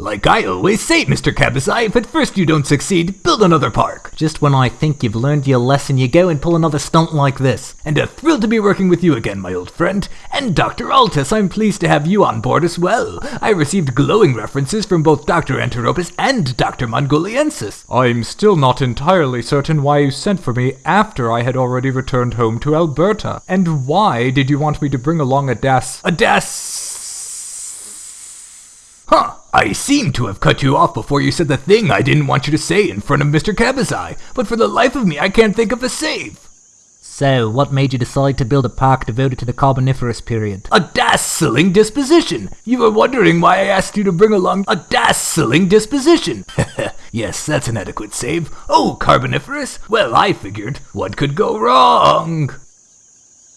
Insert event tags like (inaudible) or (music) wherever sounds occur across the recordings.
Like I always say, Mr. Cabazai, if at first you don't succeed, build another park. Just when I think you've learned your lesson, you go and pull another stunt like this. And a thrill to be working with you again, my old friend. And Dr. Altus, I'm pleased to have you on board as well. I received glowing references from both Dr. Antirrhopus and Dr. Mongoliensis. I'm still not entirely certain why you sent for me after I had already returned home to Alberta. And why did you want me to bring along a Das? A das... Huh. I seem to have cut you off before you said the thing I didn't want you to say in front of Mr. Cabazai, but for the life of me I can't think of a save. So, what made you decide to build a park devoted to the Carboniferous period? A dazzling disposition! You were wondering why I asked you to bring along a dazzling disposition. (laughs) yes, that's an adequate save. Oh, Carboniferous? Well, I figured, what could go wrong?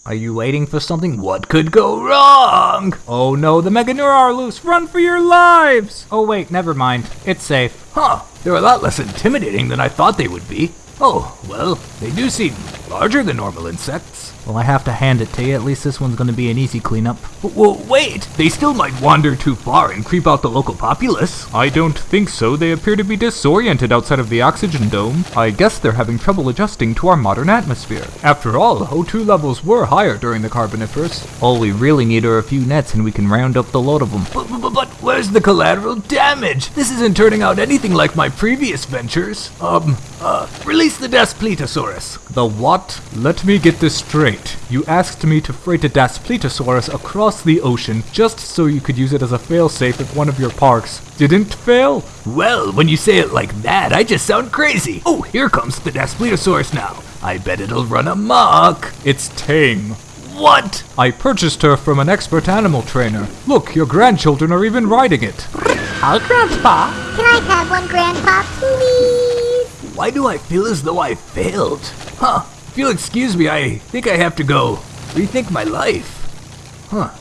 Are you waiting for something? What could go wrong? Oh no, the Meganeura are loose! Run for your lives! Oh wait, never mind. It's safe. Huh, they're a lot less intimidating than I thought they would be. Oh, well, they do seem larger than normal insects. Well, I have to hand it to you. At least this one's going to be an easy cleanup. Well, wait! They still might wander too far and creep out the local populace. I don't think so. They appear to be disoriented outside of the oxygen dome. I guess they're having trouble adjusting to our modern atmosphere. After all, O2 levels were higher during the Carboniferous. All we really need are a few nets and we can round up the lot of them. But, but, but where's the collateral damage? This isn't turning out anything like my previous ventures. Um, uh, release the Daspletosaurus. The what? Let me get this straight. You asked me to freight a Daspletosaurus across the ocean just so you could use it as a failsafe if one of your parks didn't fail? Well, when you say it like that, I just sound crazy. Oh, here comes the Daspletosaurus now. I bet it'll run amok. It's tame. What? I purchased her from an expert animal trainer. Look, your grandchildren are even riding it. Hi, Grandpa. Can I have one, Grandpa, please? Why do I feel as though I failed? Huh. If you'll excuse me, I think I have to go rethink my life. Huh.